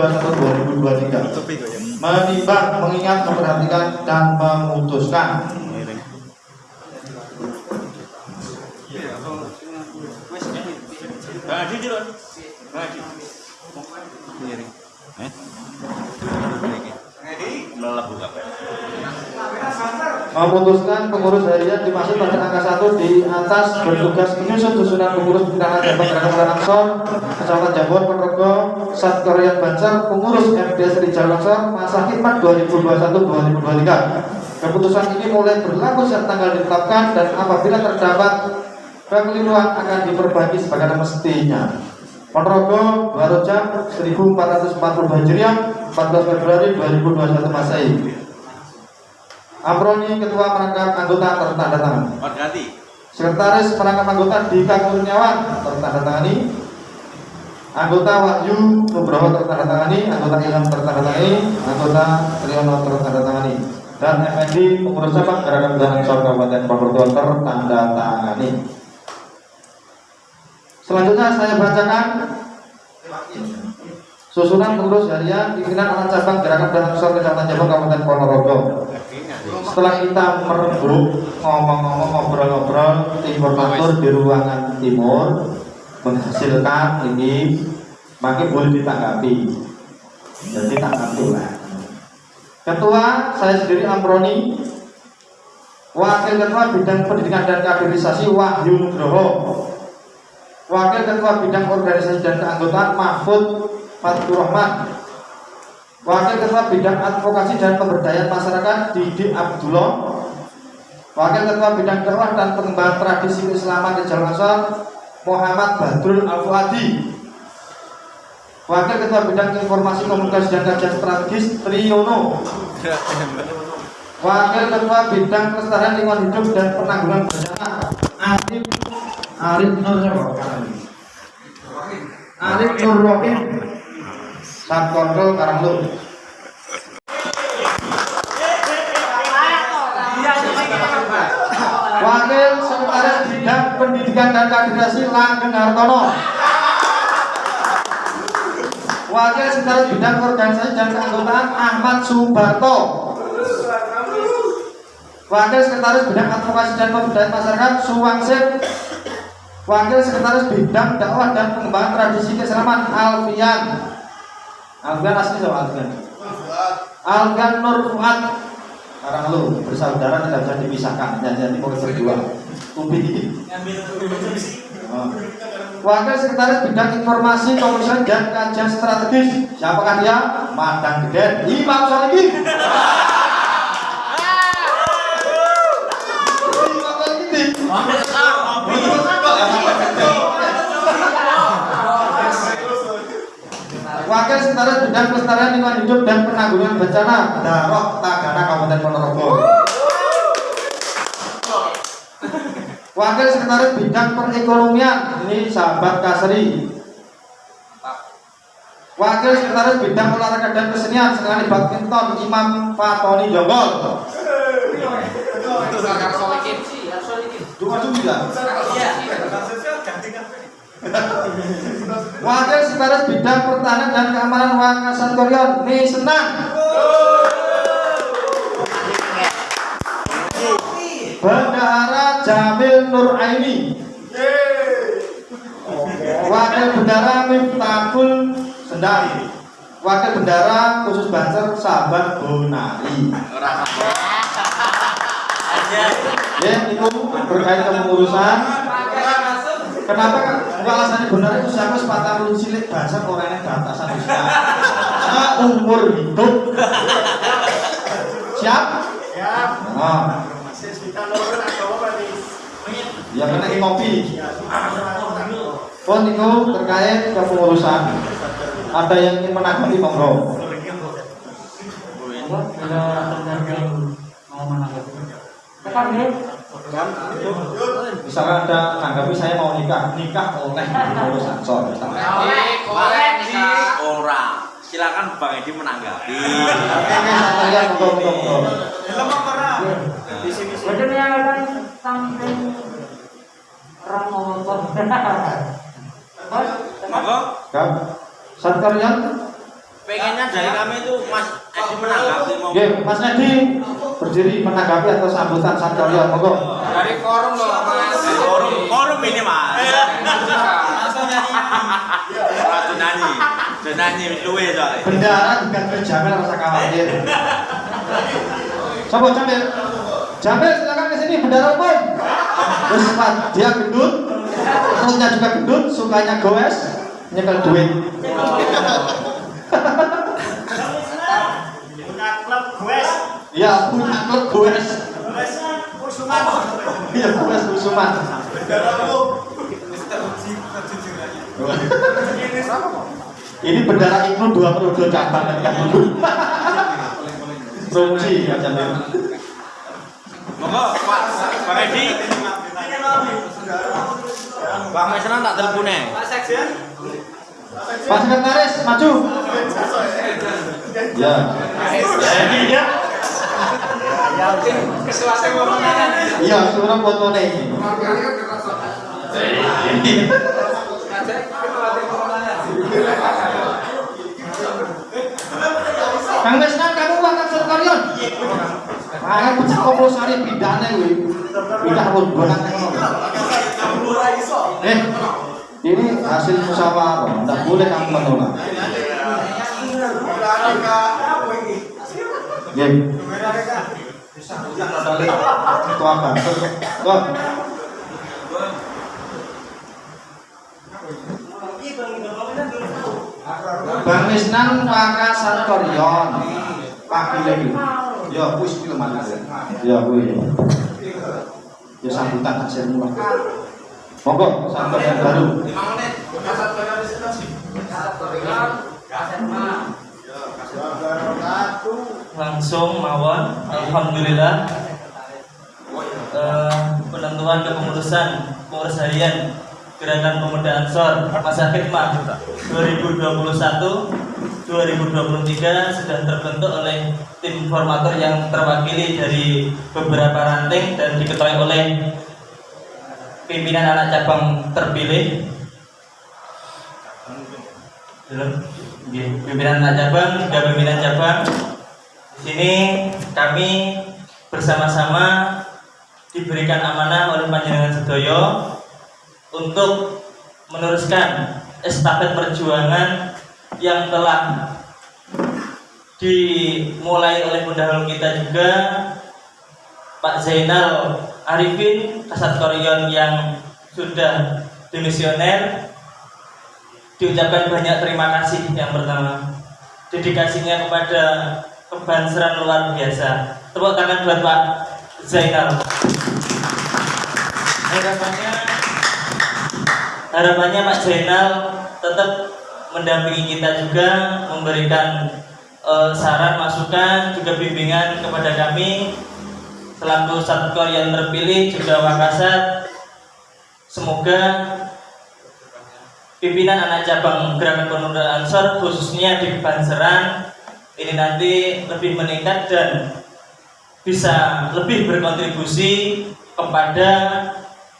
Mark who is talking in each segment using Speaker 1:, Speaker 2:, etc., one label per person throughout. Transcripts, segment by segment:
Speaker 1: 2021-2023 menimbang, mengingat, memperhatikan, dan memutuskan memutuskan pengurus harian dimaksud pada angka satu di atas bertugas menyusun susunan pengurus pimpinan cabang gerakan Langsor Kecamatan Jambon Ponorogo Satkorian Banjar pengurus MDS Rijal Langsor masa khidmat 2021-2023 keputusan ini mulai berlaku saat tanggal ditetapkan dan apabila terdapat kekeliruan akan diperbaiki sebagaimana mestinya. Ponorogo baru jam 1440 Hijriah 14 Februari 2021 Masehi Amroni Ketua Merangkap Anggota tertanda tangan. Sekretaris Merangkap Anggota Dika Kurniawan tertanda tangani. Anggota Wahyu Nugroho tertanda tangani, anggota Ilham tertanda tangani, anggota Triyono tertanda tangani, dan FND pengurus cabang Gerakan Dalang Sor Kabupaten Purwokerto tertanda tangani. Selanjutnya saya bacakan susunan pengurus harian pimpinan anak cabang gerakan dan sor kecamatan Jambon Kabupaten Ponorogo setelah kita merebut ngomong-ngomong ngobrol-ngobrol tim koordinator di ruangan timur menghasilkan ini makin boleh ditanggapi. Jadi tanggapi lah. Ketua saya sendiri Amroni. Wakil ketua bidang pendidikan dan kaderisasi Wahyu Nugroho. Wakil ketua bidang organisasi dan keanggotaan Mahfud Fatur Rahman Wakil Ketua Bidang Advokasi dan Pemberdayaan Masyarakat Didi Abdullah. Wakil Ketua Bidang Dakwah dan Pengembangan Tradisi Keislaman di Jalan Muhammad Badrul Al-Fuadi. Wakil Ketua Bidang Informasi Komunikasi dan Kajian Strategis Triyono. Wakil Ketua Bidang Kelestarian Lingkungan Hidup dan Penanggulangan Bencana Arif Arif Nur Arif Nur saat kontrol Karanglu. Wakil Sekretaris Bidang Pendidikan dan Kaderisasi Langgeng Hartono. Wakil Sekretaris Bidang Organisasi dan Keanggotaan Ahmad Subarto. Wakil Sekretaris Bidang Advokasi dan Pemberdayaan Masyarakat Suwangsit. Wakil Sekretaris Bidang Dakwah dan Pengembangan Tradisi Keislaman Alfian. Alfian asli sama Alfian. Alfian Nur Fuad. Sekarang lu bersaudara tidak bisa dipisahkan. Jadi mau berdua. Ubi. Oh. Wakil Sekretaris Bidang Informasi Komunikasi dan Kajian Strategis. Siapakah dia? Madang Geden. Imam Salikin. Wakil Sekretaris Bidang Pelestarian Lingkungan Hidup dan Penanggulangan Bencana Darok Tagana Kabupaten Ponorogo. Wakil Sekretaris Bidang Perekonomian ini sahabat Kasri. Wakil Sekretaris Bidang Olahraga dan Kesenian sekali badminton Imam Fatoni Jonggol. Dua sembilan. Wakil Sekretaris Bidang Pertahanan dan Keamanan Wakasan Koryon Nih Senang. Bendahara Jamil Nur Aini. Wakil Bendara Miftahul Sendari. Wakil Bendara khusus Banser Sahabat Bonari. Ya, itu berkait kepengurusan. Kenapa kan? Enggak alasannya benar itu siapa sepatah lu cilik bahasa orangnya ke atasan Nah, umur hidup. Siap?
Speaker 2: Siap.
Speaker 1: Oh,
Speaker 2: Masih kita nurun agama berarti.
Speaker 1: ya kena ngopi. Pun itu terkait kepengurusan. Ada yang ingin menanggapi monggo. Misalkan ada menanggapi saya mau nikah, nikah oleh pengurus ansor. misalkan.
Speaker 3: orang silakan bang Edi menanggapi
Speaker 1: Oke, oke, saya lihat monggo, monggo, monggo.
Speaker 2: Lemah pernah. Di sini sih.
Speaker 3: monggo
Speaker 1: Kan? Saat kalian
Speaker 3: pengen Pokoknya dari kami itu Mas Edi menanggapi mau
Speaker 1: Oke, Mas Nedi berdiri menanggapi atau sambutan Satkaryo monggo.
Speaker 4: Dari forum loh, Mas.
Speaker 3: forum forum ini Mas. Ora nyanyi. Nyanyi luwe soalnya.
Speaker 1: Bendara bukan berjamel rasa khawatir. Coba Jamil. Jamil silakan ke sini bendara umum. Terus Pak, dia gendut, perutnya juga gendut, sukanya goes, nyekel duit. Ya, punya klub goes.
Speaker 5: Kusuman.
Speaker 1: Iya, goes kusuman. Ini bendara Ibnu dua periode cabang kan dulu. Promosi ya Jamil.
Speaker 3: Monggo Pak Bang Edi. Bang Mesenan tak telepone.
Speaker 5: Pak Sekjen.
Speaker 1: Pak Sekretaris maju. Ya. Ini ya. Iya, suara fotonya ini. Kang Mesnan, kamu akan sekalian. Ayo pecah komplosari pindahnya gue. Pindah pun bonang Eh, ini hasil musyawarah. Tidak boleh kamu menolak. Ya. Itu apa? Bang Misnan Waka Santoryon Pak Bilegi Ya, wis iki Mas. Ya, kuwi. Ya sambutan hasil mulai. Monggo sampai yang baru.
Speaker 6: Langsung mawon. Alhamdulillah. Eh, penentuan kepengurusan pengurus harian Gerakan Pemuda Ansor Masa Khidmat 2021 2023 sudah terbentuk oleh tim formator yang terwakili dari beberapa ranting dan diketuai oleh pimpinan anak cabang terpilih. Pimpinan anak cabang, tiga pimpinan cabang sini kami bersama-sama diberikan amanah oleh Panjenengan Sedoyo untuk meneruskan estafet perjuangan yang telah dimulai oleh pendahulu kita juga Pak Zainal Arifin Kasat Koryon yang sudah dimisioner diucapkan banyak terima kasih yang pertama. Dedikasinya kepada kebanseran luar biasa. Tepuk tangan buat Pak Zainal. Harapannya harapannya Pak Zainal tetap mendampingi kita juga memberikan eh, saran masukan juga bimbingan kepada kami. Selaku satkor yang terpilih juga Wakasat semoga pimpinan anak cabang gerakan pemuda Ansor khususnya di Banseran ini nanti lebih meningkat dan bisa lebih berkontribusi kepada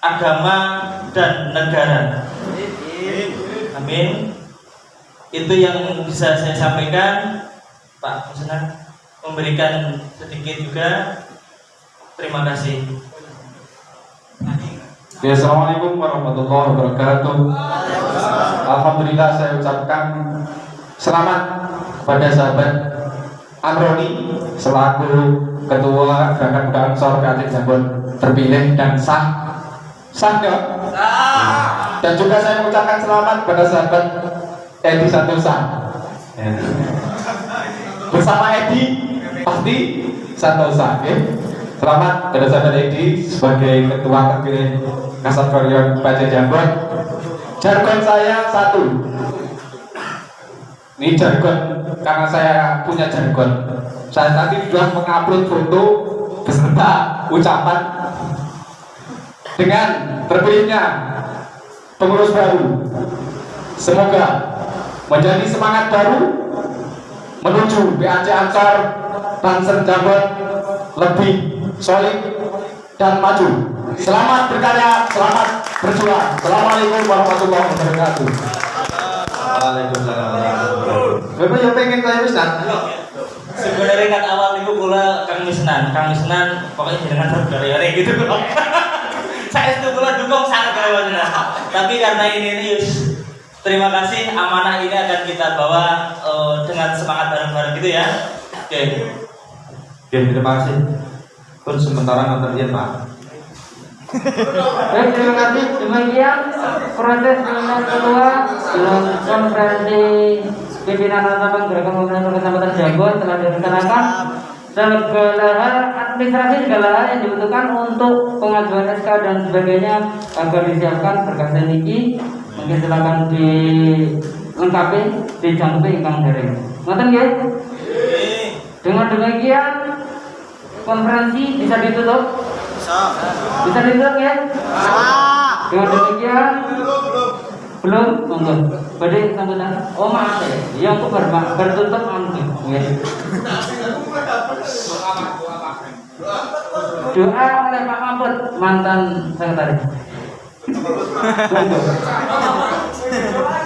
Speaker 6: agama dan negara. Amin. Itu yang bisa saya sampaikan, Pak Musnah memberikan sedikit juga. Terima kasih.
Speaker 7: Ya, Assalamualaikum warahmatullahi wabarakatuh. Alhamdulillah saya ucapkan selamat kepada sahabat Amroni selaku ketua gerakan Ansor Kreatif Jambon terpilih dan sah sah nggak? Dan juga saya mengucapkan selamat kepada sahabat Edi Santosa. Ya. Bersama Edi pasti Santosa, oke? Selamat kepada sahabat Edi sebagai ketua terpilih Kasat Koreon Baca Jambon. Jargon saya satu. Ini jargon karena saya punya jargon. Saya tadi sudah mengupload foto beserta ucapan dengan terpilihnya pengurus baru. Semoga menjadi semangat baru menuju BAC Ansor Banser Jambon lebih solid dan maju. Selamat berkarya, selamat berjuang. Assalamualaikum warahmatullahi wabarakatuh.
Speaker 1: Waalaikumsalam. Bapak ya pengen kaya wis nak.
Speaker 6: sebenarnya kan awal itu kula Kang Misnan Kang Misnan pokoknya jenengan saudara gitu kok saya itu kula dukung sangat kalau tapi karena ini ini Yus terima kasih amanah ini akan kita bawa eh, dengan semangat bareng-bareng gitu ya oke
Speaker 1: Oke, terima kasih. Pun sementara nonton Pak.
Speaker 8: Baik, terima kasih. Demikian proses seminar kedua dalam konferensi pimpinan cabang gerakan pemerintah kecamatan Jago telah direncanakan segala hal administrasi segala hal yang dibutuhkan untuk pengajuan SK dan sebagainya agar disiapkan berkas niki mungkin silakan dilengkapi dijangkupi ingkang daring. Ngoten nggih? Dengan demikian konferensi bisa ditutup. Bisa ditutup ya? Dengan demikian belum monggo. Badhe sambutan. Oh maaf ya. Ya aku bar bertutup anu. Ya. Doa oleh Pak Mahfud mantan sekretaris.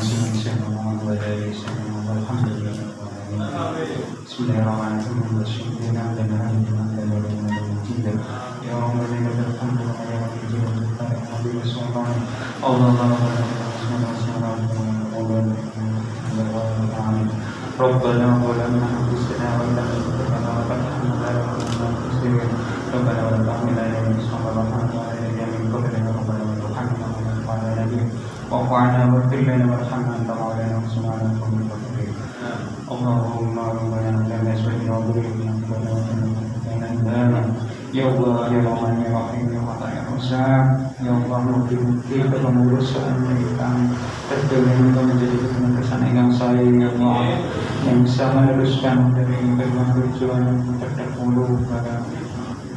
Speaker 9: سيدنا محمد الحمد لله رب العالمين بسم الله الرحمن الرحيم الشكر لله لنا لنا لنا لنا يا رب لنا الحمد لله يا رب الجلال والإكرام الحمد سبحانه الله الله ربنا ظلمنا عنا واغفر لنا وارحمنا انت مولانا وانصرنا على القوم الكافرين اللهم ربنا لنا ازواجنا وذريتنا قرة اعين Ya Allah, ya Rahman, ya Rahim, ya Mata, ya Razzaq Ya Allah, mungkin kita mengurus kami Terpilih untuk menjadi kepentingan yang saya Ya Allah, yang bisa meneruskan dari berbagai tujuan yang terdahulu pada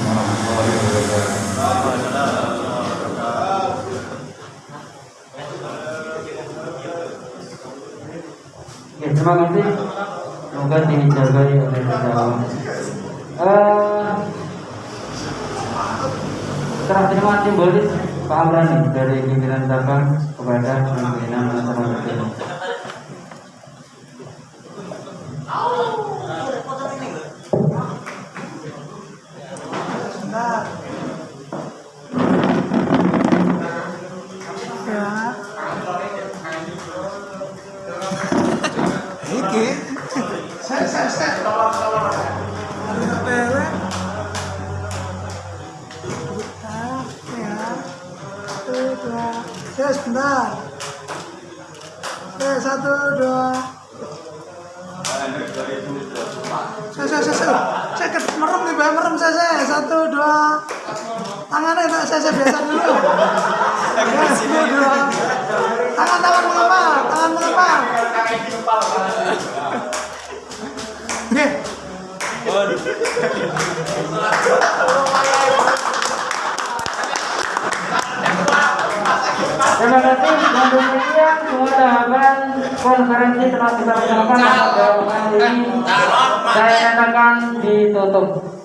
Speaker 8: Ya, terima kasih. Semoga dijagai oleh kita. Eh, serah terima simbolis Pak Amrani dari pimpinan cabang kepada pimpinan masyarakat ini.
Speaker 10: Ya, sebentar. Oke, satu, dua. Saya, saya, saya, saya, saya merem nih, merem saya, saya. Satu, dua. Tangannya tak saya, saya biasa dulu. Satu, dua.
Speaker 8: Terima kasih dan demikian semua tahapan konferensi telah kita laksanakan pada malam ini. Saya nyatakan ditutup.